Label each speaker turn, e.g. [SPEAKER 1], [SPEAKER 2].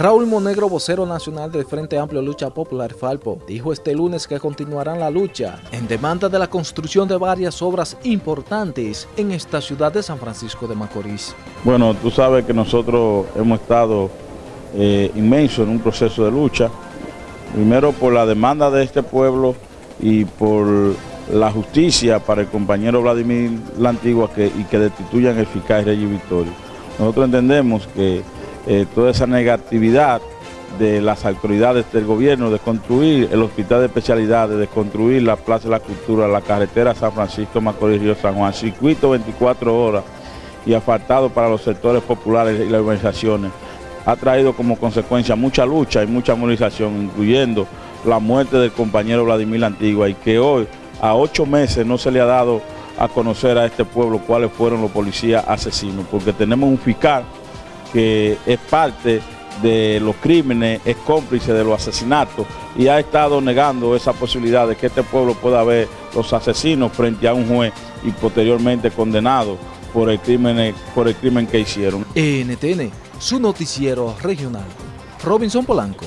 [SPEAKER 1] Raúl Monegro, vocero nacional del Frente Amplio Lucha Popular Falpo, dijo este lunes que continuarán la lucha en demanda de la construcción de varias obras importantes en esta ciudad de San Francisco de Macorís.
[SPEAKER 2] Bueno, tú sabes que nosotros hemos estado eh, inmensos en un proceso de lucha, primero por la demanda de este pueblo y por la justicia para el compañero Vladimir La Antigua que, y que destituyan el fiscal Reyes Victorio. Nosotros entendemos que eh, toda esa negatividad de las autoridades del gobierno de construir el hospital de especialidades, de construir la Plaza de la Cultura, la carretera San Francisco Macorís Río San Juan, circuito 24 horas y asfaltado para los sectores populares y las organizaciones, ha traído como consecuencia mucha lucha y mucha movilización, incluyendo la muerte del compañero Vladimir Antigua y que hoy, a ocho meses, no se le ha dado a conocer a este pueblo cuáles fueron los policías asesinos, porque tenemos un fiscal que es parte de los crímenes, es cómplice de los asesinatos y ha estado negando esa posibilidad de que este pueblo pueda ver los asesinos frente a un juez y posteriormente condenado por el crimen, por el crimen que hicieron.
[SPEAKER 1] NTN, su noticiero regional. Robinson Polanco.